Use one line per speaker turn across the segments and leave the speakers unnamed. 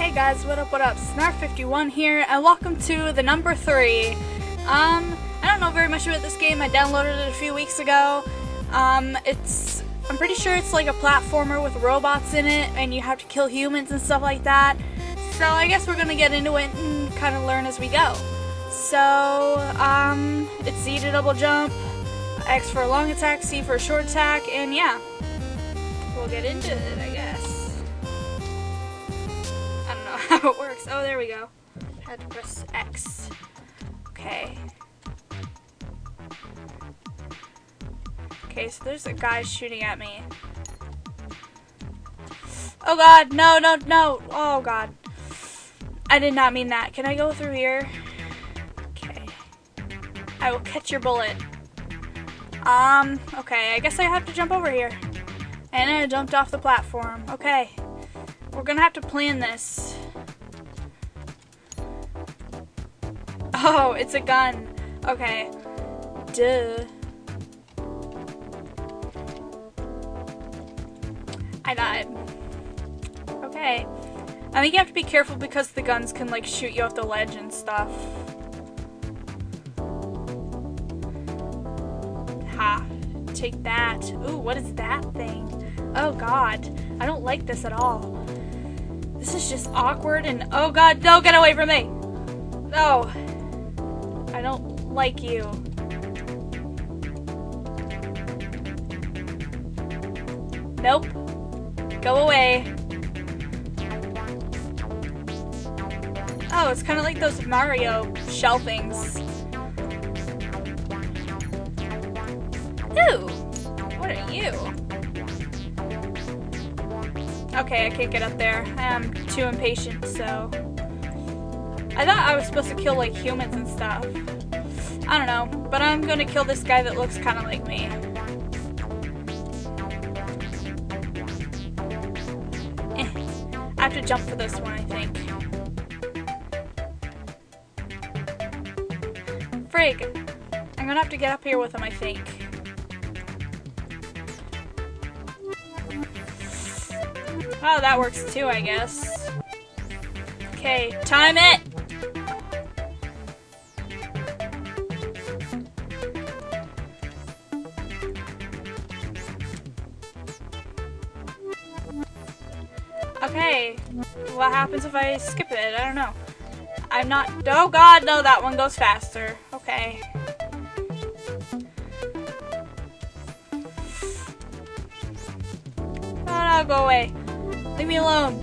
Hey guys, what up, what up? Snarf51 here, and welcome to the number 3. Um, I don't know very much about this game, I downloaded it a few weeks ago. Um, it's, I'm pretty sure it's like a platformer with robots in it, and you have to kill humans and stuff like that. So I guess we're gonna get into it and kind of learn as we go. So, um, it's Z to double jump, X for a long attack, C for a short attack, and yeah. We'll get into it, I guess. How it works. Oh, there we go. Had to press X. Okay. Okay, so there's a guy shooting at me. Oh god, no, no, no. Oh god. I did not mean that. Can I go through here? Okay. I will catch your bullet. Um, okay, I guess I have to jump over here. And I jumped off the platform. Okay. We're gonna have to plan this. Oh, it's a gun. Okay. Duh. I died. Okay. I think you have to be careful because the guns can like shoot you off the ledge and stuff. Ha. Take that. Ooh, what is that thing? Oh god. I don't like this at all. This is just awkward and oh god, no, get away from me! No. I don't like you. Nope. Go away. Oh, it's kind of like those Mario shell things. Ooh, what are you? Okay, I can't get up there. I'm too impatient, so... I thought I was supposed to kill, like, humans and stuff. I don't know, but I'm gonna kill this guy that looks kind of like me. Eh. I have to jump for this one, I think. Frig! I'm gonna have to get up here with him, I think. Oh, that works too, I guess. Okay, time it! Okay, what happens if I skip it? I don't know. I'm not- oh god, no, that one goes faster. Okay. Oh no, go away. Leave me alone.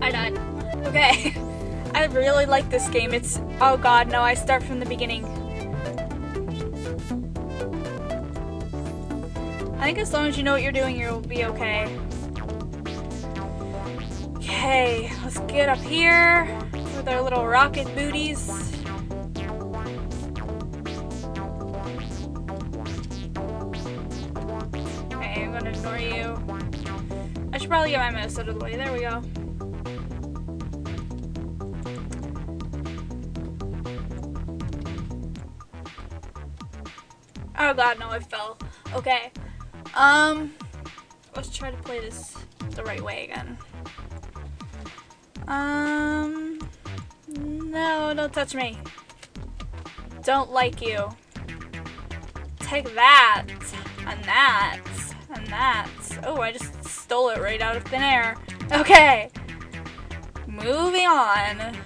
I died. Okay. I really like this game. It's, oh god, no, I start from the beginning. I think as long as you know what you're doing, you'll be okay. Okay, let's get up here with our little rocket booties. Okay, I'm gonna ignore you. I should probably get my mouse out of the way. There we go. Oh god, no, I fell. Okay. Um, let's try to play this the right way again. Um, no, don't touch me. Don't like you. Take that, and that, and that. Oh, I just stole it right out of thin air. Okay. Moving on.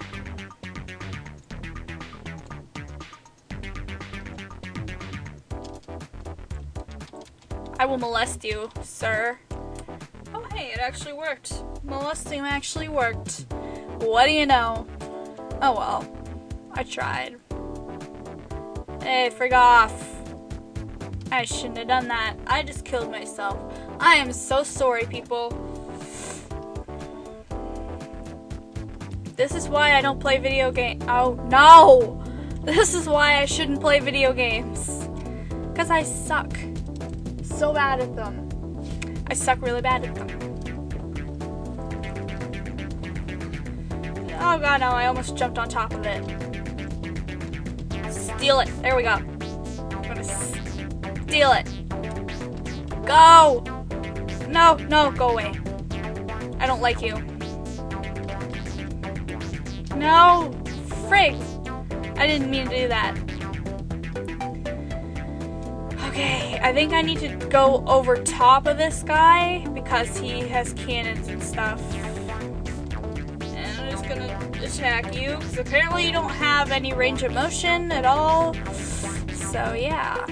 I will molest you, sir. Actually worked. Molesting actually worked. What do you know? Oh well. I tried. Hey, frig off. I shouldn't have done that. I just killed myself. I am so sorry, people. This is why I don't play video game. Oh, no! This is why I shouldn't play video games. Because I suck. So bad at them. I suck really bad at them. Oh god, no, I almost jumped on top of it. Steal it. There we go. I'm gonna steal it. Go! No, no, go away. I don't like you. No! Frig! I didn't mean to do that. Okay, I think I need to go over top of this guy because he has cannons and stuff. Attack you because apparently you don't have any range of motion at all. So yeah.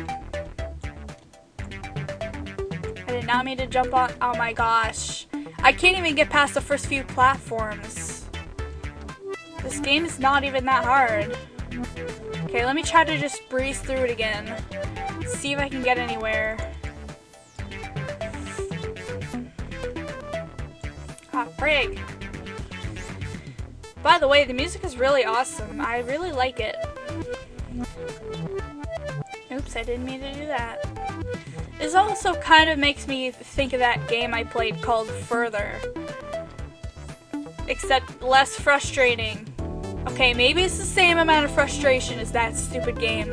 I did not mean to jump on- oh my gosh. I can't even get past the first few platforms. This game is not even that hard. Okay, let me try to just breeze through it again. See if I can get anywhere. Ah, frig. By the way, the music is really awesome. I really like it. Oops, I didn't mean to do that. This also kind of makes me think of that game I played called Further. Except less frustrating. Okay, maybe it's the same amount of frustration as that stupid game.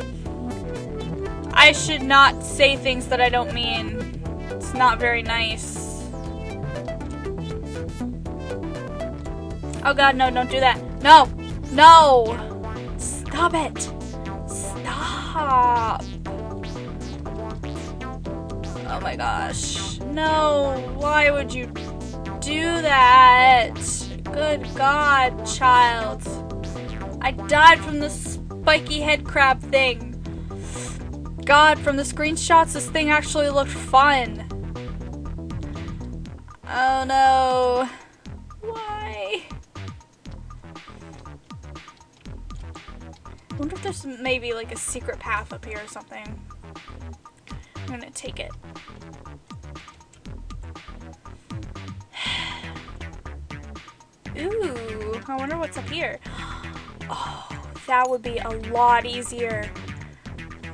I should not say things that I don't mean. It's not very nice. Oh god, no, don't do that. No! No! Stop it! Stop! Oh my gosh. No, why would you do that? Good god, child. I died from the spiky head crab thing. God, from the screenshots, this thing actually looked fun. Oh no. Wonder if there's maybe like a secret path up here or something. I'm gonna take it. Ooh, I wonder what's up here. Oh, that would be a lot easier.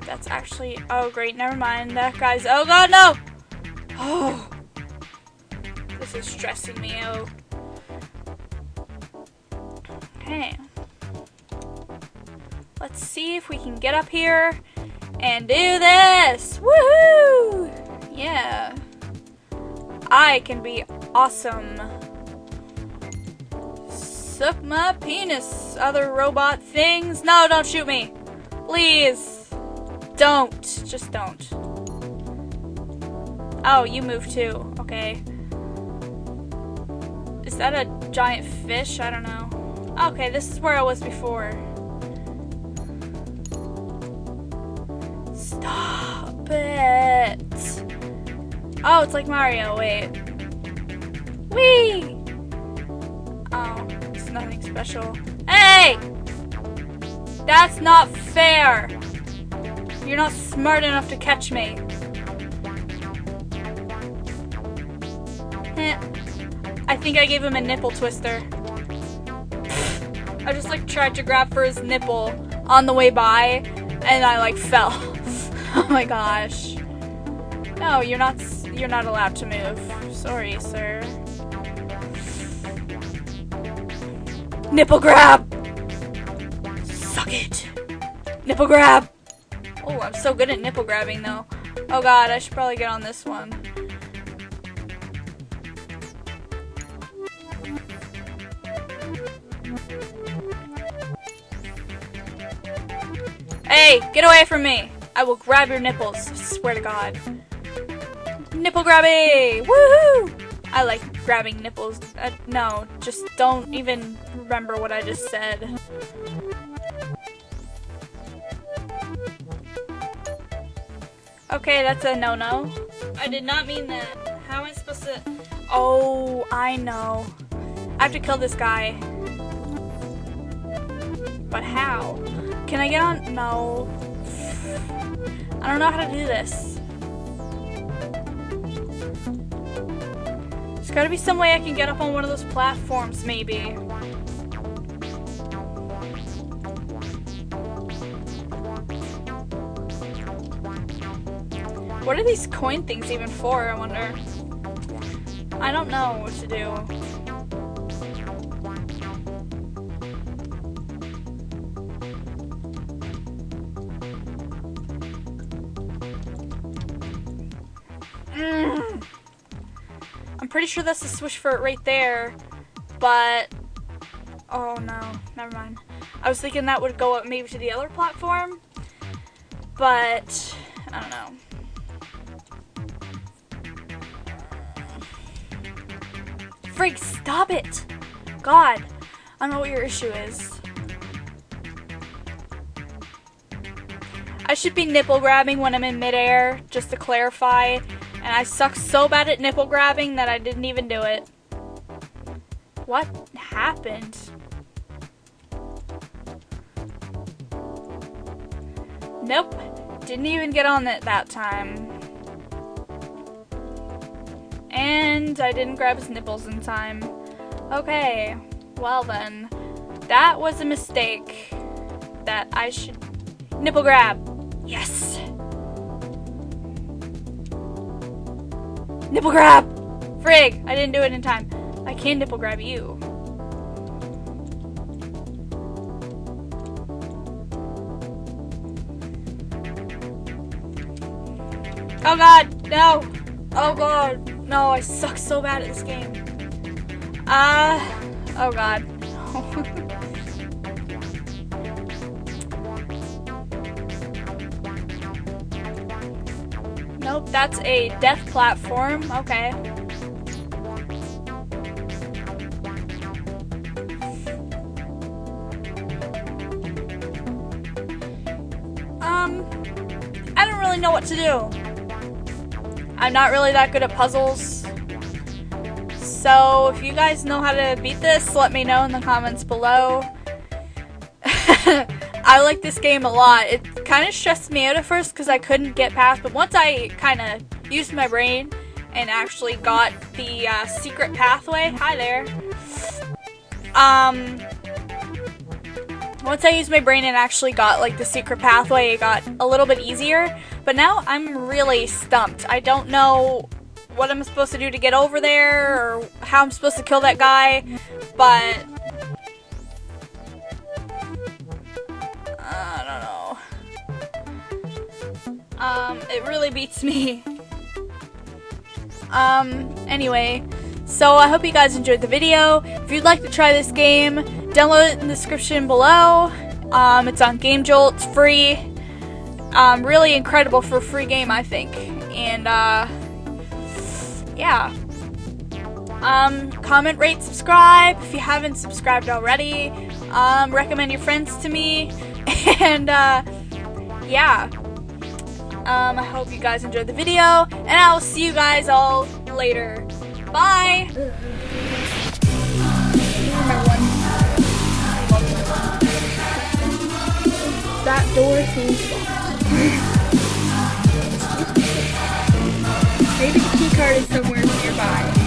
That's actually, oh great, never mind. That guy's, oh god, no! Oh, this is stressing me out. Let's see if we can get up here and do this! Woohoo! Yeah. I can be awesome. Suck my penis, other robot things. No, don't shoot me. Please. Don't. Just don't. Oh, you move too. Okay. Is that a giant fish? I don't know. Okay, this is where I was before. It. Oh, it's like Mario. Wait. Whee! Oh, it's nothing special. Hey! That's not fair! You're not smart enough to catch me. Eh. I think I gave him a nipple twister. I just like tried to grab for his nipple on the way by and I like fell. oh my gosh. No, you're not you're not allowed to move. Sorry, sir. Nipple grab! Suck it! Nipple grab! Oh, I'm so good at nipple grabbing though. Oh god, I should probably get on this one. Hey, get away from me! I will grab your nipples, swear to god. Nipple grabby! Woohoo! I like grabbing nipples. Uh, no, just don't even remember what I just said. Okay, that's a no-no. I did not mean that. How am I supposed to... Oh, I know. I have to kill this guy. But how? Can I get on? No. I don't know how to do this. There's gotta be some way I can get up on one of those platforms, maybe. What are these coin things even for, I wonder? I don't know what to do. Mm. I'm pretty sure that's the switch for it right there, but... Oh no. never mind. I was thinking that would go up maybe to the other platform, but I don't know. Freak, stop it! God, I don't know what your issue is. I should be nipple grabbing when I'm in midair, just to clarify. And I suck so bad at nipple grabbing that I didn't even do it. What happened? Nope. Didn't even get on it that time. And I didn't grab his nipples in time. Okay, well then. That was a mistake that I should nipple grab. Yes. Nipple grab! Frig, I didn't do it in time. I can nipple grab you. Oh god, no! Oh god, no, I suck so bad at this game. Uh, oh god. nope, that's a death platform. Okay. Um, I don't really know what to do. I'm not really that good at puzzles. So if you guys know how to beat this, let me know in the comments below. I like this game a lot. It kind of stressed me out at first because I couldn't get past, but once I kind of used my brain and actually got the uh, secret pathway, hi there, um, once I used my brain and actually got like the secret pathway, it got a little bit easier. But now I'm really stumped. I don't know what I'm supposed to do to get over there or how I'm supposed to kill that guy, but Um, it really beats me. Um, anyway, so I hope you guys enjoyed the video. If you'd like to try this game, download it in the description below. Um, it's on Game Jolt. It's free. Um, really incredible for a free game, I think. And, uh, yeah. Um, comment, rate, subscribe if you haven't subscribed already. Um, recommend your friends to me. And, uh, yeah. Um, I hope you guys enjoyed the video. And I will see you guys all later. Bye!
That door seems locked. Maybe the key card is somewhere nearby.